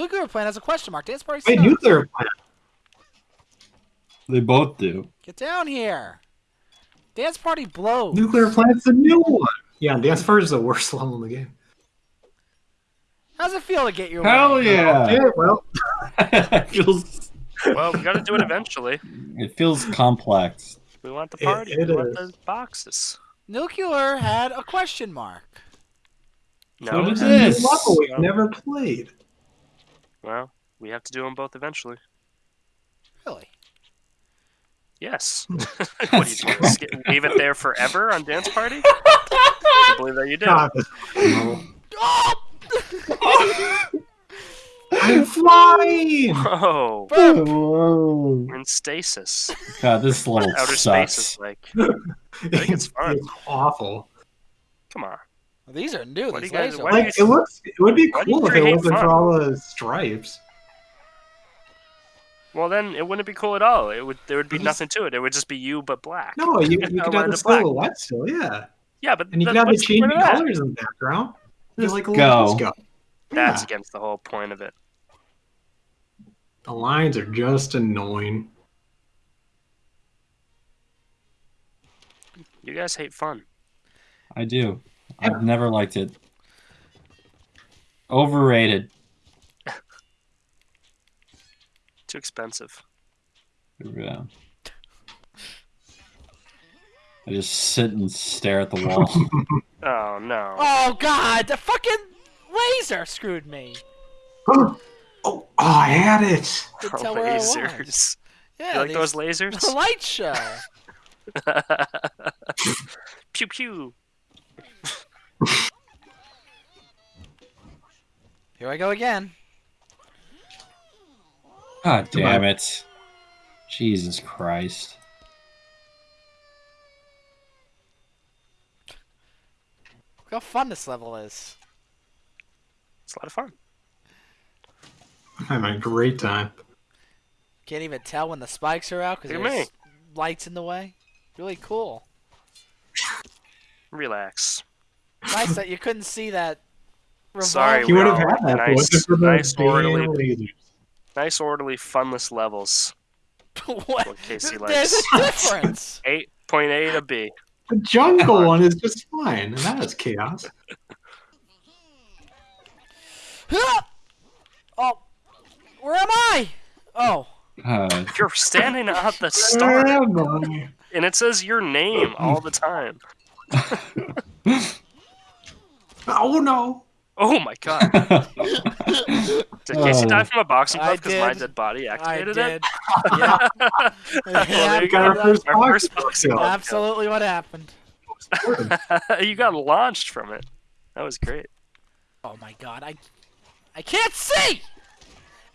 Nuclear plant has a question mark. Dance party. Wait, sucks. nuclear plant. They both do. Get down here. Dance party blows. Nuclear plant's the new one. Yeah, Dance Party is the worst level in the game. How's it feel to get your Hell way? yeah! Yeah, well, it feels Well, we got to do it eventually. it feels complex. We want the party. it we want is. the boxes. Nuclear had a question mark. So No. did it's a this. level we've No. never played. Well, we have to do them both eventually. Really? Yes. what are you doing? Sk- Leave it there forever on dance party? I believe that you did. God, this level. Oh! I'm flying. Whoa. Whoa. We're in stasis. God, this level Outer space sucks. is like, I think it's fun. It's awful. come on. These are new. What These guys- laser why do you Like it looks, it would be Why do you cool if it wasn't fun? for all the stripes. Well, then it wouldn't be cool at all. It would. There would be It is- nothing to it. It would just be you, but black. No, you, you could have the the black. silhouette still, yeah, Yeah, but and you then could have the changing colors in the background. Be Just like a go. little disco. That's Yeah. against the whole point of it. The lines are just annoying. You guys hate fun. I do. I've never liked it. Overrated. Too expensive. Yeah. I just sit and stare at the wall. Oh no. Oh god, the fucking laser screwed me. oh, oh, I had it. Didn't oh, tell where I was. lasers. Yeah, You like these- those lasers? The light show. pew pew. Here I go again. God damn it. Jesus Christ. Look how fun this level is. It's a lot of fun. I'm having a great time. Can't even tell when the spikes are out because Look at there's lights in the way. Really cool. Relax. Nice that you couldn't see that. Sorry, He would have had that nice- if it wasn't for the nice orderly- lasers. Nice, orderly, funless levels. what? What Casey There's likes. a difference. Eight point A to B. The jungle one is just fine, and that is chaos. oh, where am I? Oh, Uh, You're standing at the start, and it says your name all the time. Oh no! Oh my god! Did Casey Oh. die from a boxing I glove because my dead body I activated did. it? yeah, Well, there you Got our first Our first boxing glove absolutely what happened. you got launched from it. That was great. Oh my god, I, I can't see.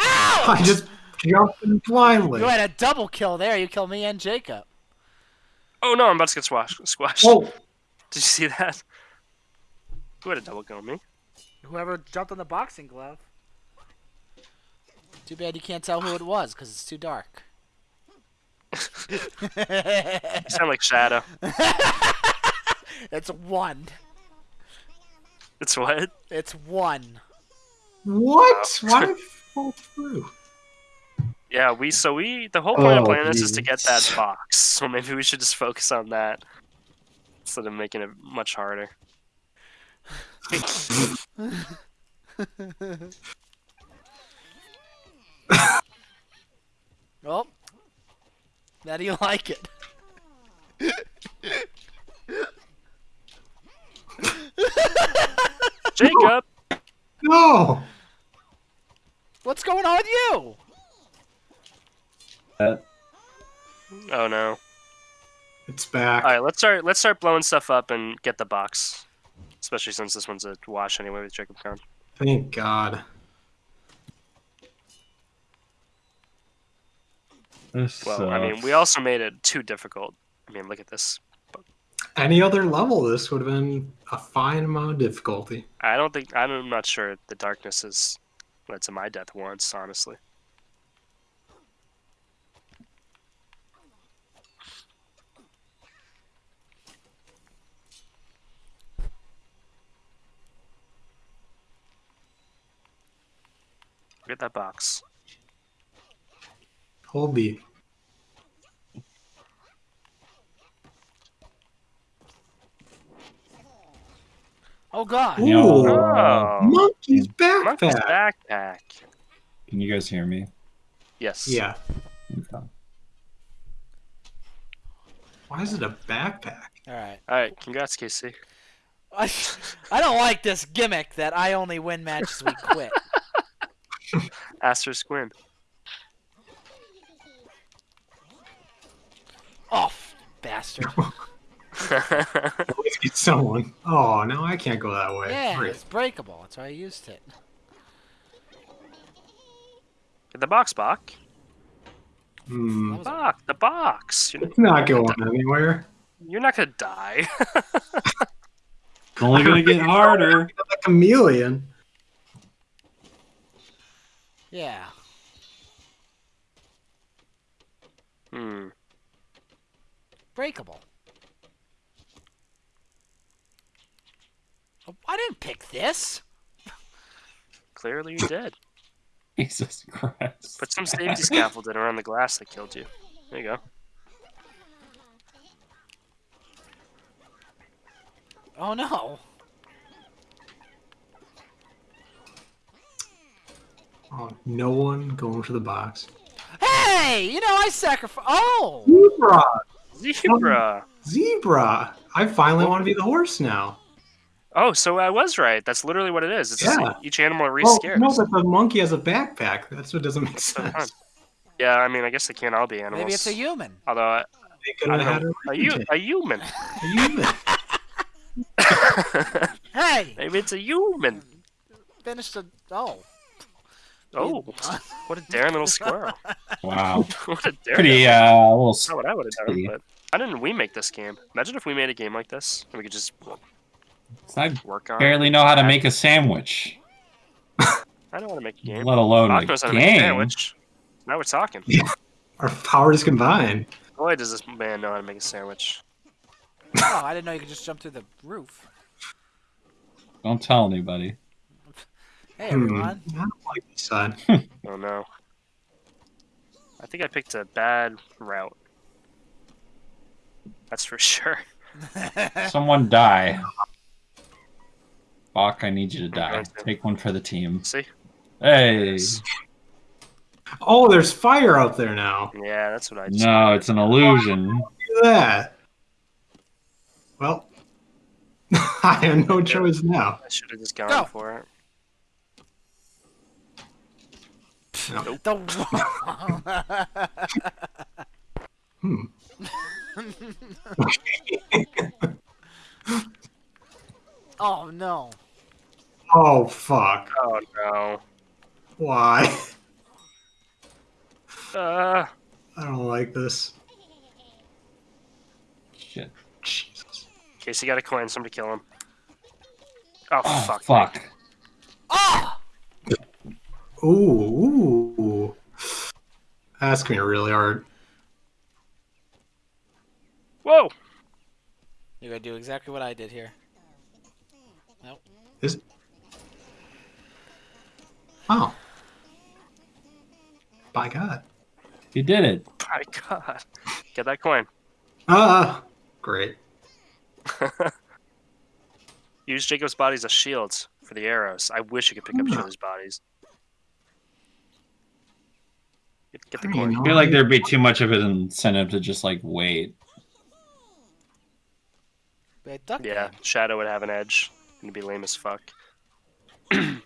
Ow! I just jumped in blindly. You had a double kill there. You killed me and Jacob. Oh no, I'm about to get squashed. Squashed. Oh, Did you see that? Who had a double kill on me? Whoever jumped on the boxing glove. Too bad you can't tell who it was because it's too dark. You sound like Shadow. it's one. It's what? It's one. what? Why did it fall through? Yeah, we so we the whole point of Oh, playing this is to get that box. So maybe we should just focus on that instead of making it much harder. Oh. How do you like it? Jacob, No! What's going on with you? that- oh no! It's back. All right, let's start. Let's start blowing stuff up and get the box. Especially since this one's a wash anyway with Jacob Crown. Thank God. this Well, I mean, we also made it too difficult. I mean, look at this. Any other level, this would have been a fine amount of difficulty. I don't think I'm not sure the darkness has led to my death once, honestly. Forget that box. Hold B. Oh god. Ooh. Oh, Monkey's monkey's backpack. backpack. Can you guys hear me? Yes. Yeah. Okay. Why is it a backpack? All right. All right. Congrats, Casey. I, I don't like this gimmick that I only win matches we quit. Asterisk win. Off, oh, bastard. Always get someone. Oh no, I can't go that way. Yeah, Great. it's breakable. That's why I used it. Get the box, Bach. Hmm. A- Bach, the box. You're, It's not going anywhere. you're not gonna die. It's only gonna get harder. Like a chameleon. Yeah. hmm. Breakable. Oh, I didn't pick this. Clearly, you did. Jesus Christ. Put some safety scaffolding around the glass that killed you. There you go. Oh no. Oh, no one going for the box. Hey, you know I sacrifice. Oh. Zebra! Zebra. Zebra! I finally want to be the horse now. Oh, so I was right. That's literally what it is. It's just Yeah. each animal Well, re-scares. no, but the monkey has a backpack. That's what doesn't make So fun. sense. Yeah, I mean, I guess they can't all be animals. Maybe it's a human. Although, I, They could I have don't had know, a a, u- a human. A human. Hey, Maybe it's a human. finish the. Oh. Oh, what a daring little squirrel. Wow. what a daring. Pretty uh a little Not what I would have done, but why didn't we make this game? Imagine if we made a game like this and we could just I work on. barely know how to make a sandwich. I don't want to make a game. Let alone Bach a knows how to make a sandwich. Now we're talking. Our powers combined. Boy, does this man know how to make a sandwich. Oh, I didn't know you could just jump through the roof. Don't tell anybody. Hey Hmm. everyone. I don't like this side. Oh no. I think I picked a bad route. That's for sure. Someone die. Bach, I need you to die. going. Take one for the team. See? Hey. Oh, there's fire out there now. Yeah, that's what I just. No, it's an illusion. Look at that. Well, I have no choice now. I should have just gone Go. for it. The. Hmm. oh no. Oh, fuck. Oh no. Why? Uh, I don't like this. Shit. Jesus. Casey got a coin. Somebody kill him. Oh, Oh, fuck. fuck. Oh. Ooh, ooh. That's gonna be really hard. Whoa! You're gonna do exactly what I did here. Nope. Is Oh. By God. You did it. By god. Get that coin. Ah, great. Use Jacob's bodies as shields for the arrows. I wish you could pick up each other's bodies. Get, get the Pretty coin. I feel like there'd be too much of an incentive to just like wait. Duck Yeah, game. Shadow would have an edge. And it'd be lame as fuck. get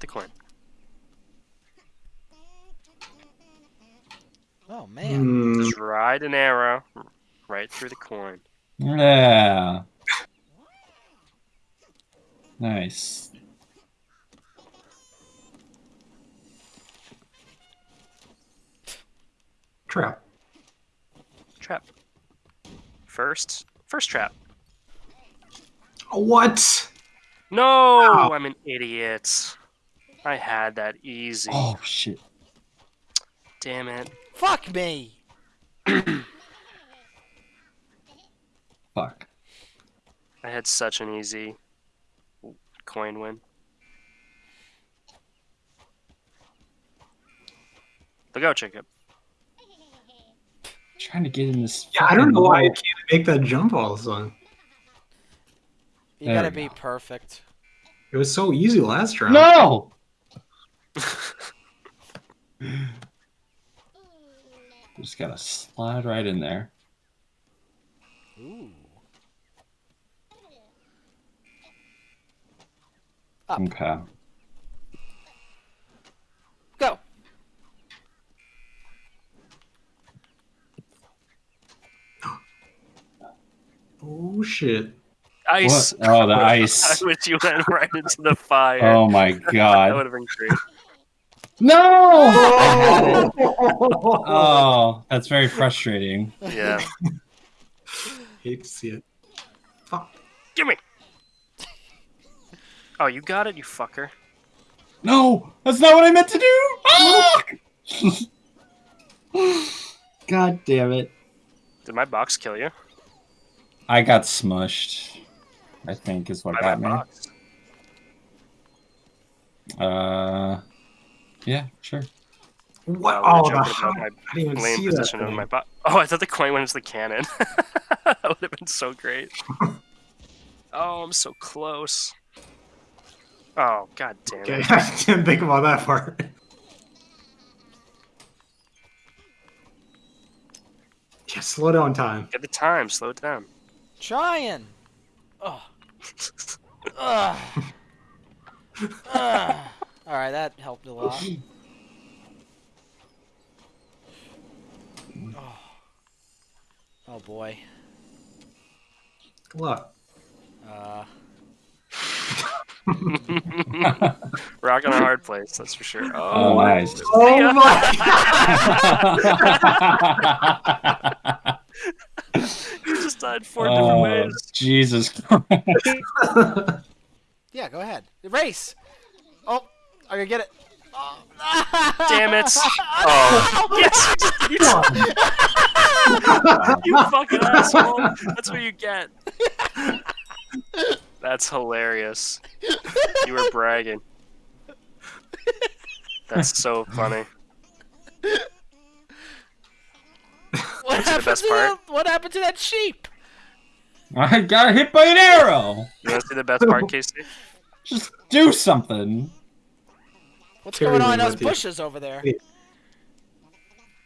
the coin. Oh man. Hmm, Just ride an arrow right through the coin. Yeah. Nice. Trap. Trap. First, first trap. What? No, wow. I'm an idiot. I had that easy. Oh shit. Damn it. Fuck me. Fuck. I had such an easy coin win. Look out, Jacob trying to get in this. Yeah, I don't know why I can't make that jump all of a sudden. You There gotta we be perfect. It was so easy last round. No. Just gotta slide right in there. Ooh. Okay. Oh shit. Ice. What? Oh, the ice. wish you went right into the fire. Oh my god. that god. would have been great. No! Oh! Oh, that's very frustrating. Yeah. Hate to see it. Fuck. Give me. Oh, you got it, you fucker. No, that's not what I meant to do. Ah! God damn it. Did my box kill you? I got smushed. I think is what By got me. box. Uh, yeah, sure. What? Wow, Oh, we the were joking hell? about my I didn't even lane see that. of thing. my box. Oh, I thought the coin went into the cannon. that would have been so great. oh, I'm so close. Oh, god damn Okay, it. I didn't think about that part. Yeah, slow down time. Get the time, slow it down. Trying. Oh. Ugh. Ugh. All right, that helped a lot. Oh. Oh boy. Good luck. Uh, Rock on a hard place, that's for sure. Oh, Oh, nice. Oh my you just died four different oh, ways. Jesus Christ. yeah, go ahead. Race. Oh, I gonna get it. Oh. Damn it. Oh. oh, yes, you, just, you fucking asshole. That's what you get. That's hilarious. You were bragging. That's so funny. What the happened best to part? The, what happened to that sheep? I got hit by an arrow. You want to see the best part, Casey? Just do something. What's Carry going on in those with you. bushes over there?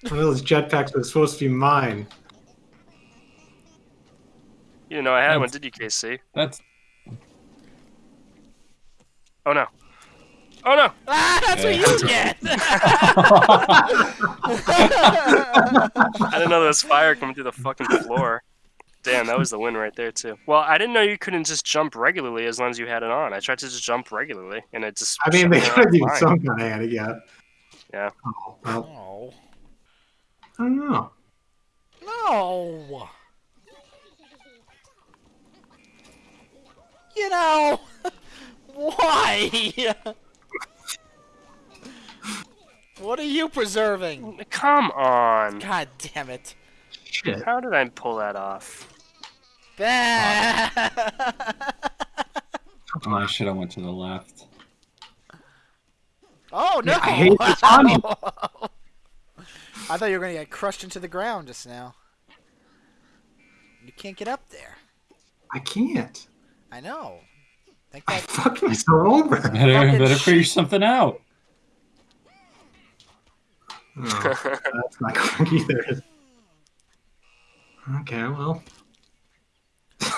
One of those jetpacks was supposed to be mine. You didn't know I had one, did you, Casey? That's Oh no. Oh no! Ah, that's what you get. I didn't know there was fire coming through the fucking floor. Damn, that was the win right there too. Well, I didn't know you couldn't just jump regularly as long as you had it on. I tried to just jump regularly, and it just. I mean, they me gotta off do fine. some kind of handicap. Yeah. Oh, well, no. I don't know. No. You know, why? what are you preserving? Come on! God damn it. Shit. How did I pull that off? Bah. oh, I should have went to the left. oh no! I hate this honey. I thought you were gonna get crushed into the ground just now. You can't get up there. I can't. I know. Think I that fucked myself over. Better, better figure something out. Oh, that's not going either. Okay, well.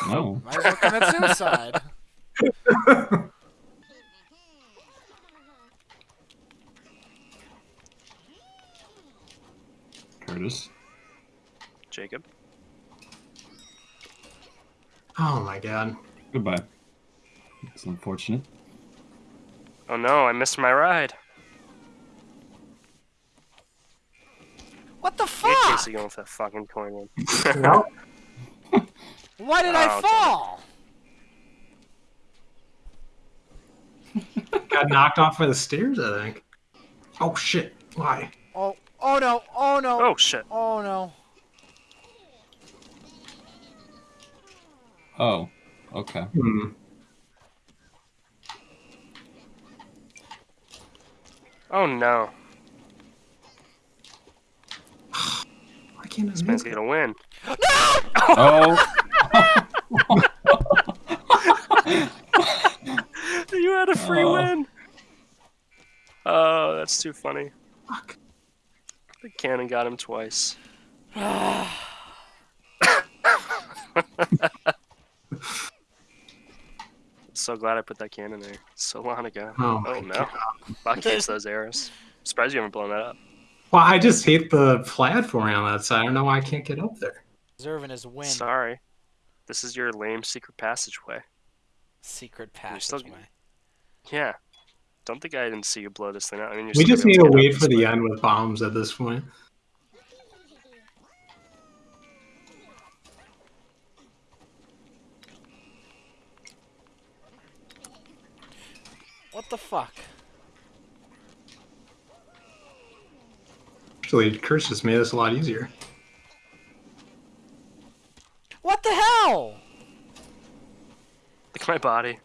No. might as well commit suicide. Curtis. Jacob. Oh my god. Goodbye. It's unfortunate. Oh no, I missed my ride. What the Get fuck? Casey going for that fucking coin in. Well, Why did Oh, I fall? got knocked off by the stairs, I think. Oh shit. Why? Oh, oh no, oh no, Oh shit. oh no. Oh. Okay. Hmm. Oh no. I can't This man's gonna win. No! Oh. you had a free Oh. win. Oh, that's too funny. Fuck. The cannon got him twice. so glad I put that cannon there so long ago. Oh, my Oh no. God. Fuck hates those arrows. Surprised you haven't blown that up. Well, I just hate the platform on that side. I don't know why I can't get up there. Deserving his win. Sorry. This is your lame secret passageway. Secret You're still- passageway. Yeah. Don't think I didn't see you blow this thing out. I mean, you're We just need to wait this for the end with bombs at this point. What the fuck? Actually, Curse just made this a lot easier. What the hell? Look at my body.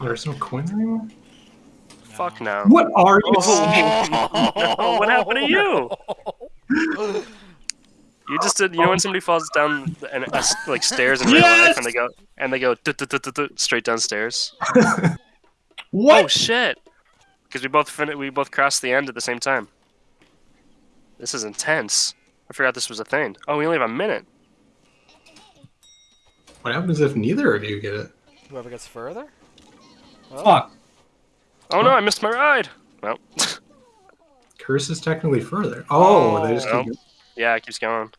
There's no coin anymore? Fuck no. What are you Oh, what happened to you? You just did. You know when somebody falls down and uh, like stairs in real life, and they go and they go straight downstairs. What? Oh shit! Because we both fin- we both crossed the end at the same time. This is intense. I forgot this was a thing. Oh, we only have a minute. What happens if neither of you get it? Whoever gets further? Well, Fuck. Oh no, I missed my ride. Well, Curse is technically further. Oh, they just Oh. keep yeah, it keeps going.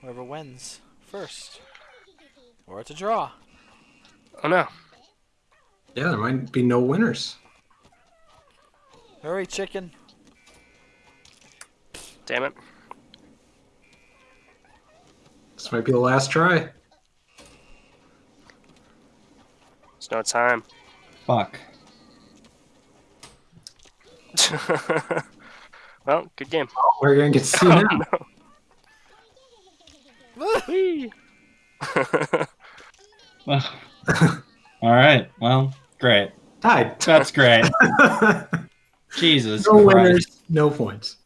Whoever wins first. Or it's a draw. Oh no. Yeah, there might be no winners. Hurry, chicken. Damn it. This might be the last try. There's no time. Fuck. well, good game. Oh, we're gonna get to see Oh, now. no. All right. Well, great. Tied. That's great. Jesus. no Christ. winners, no points.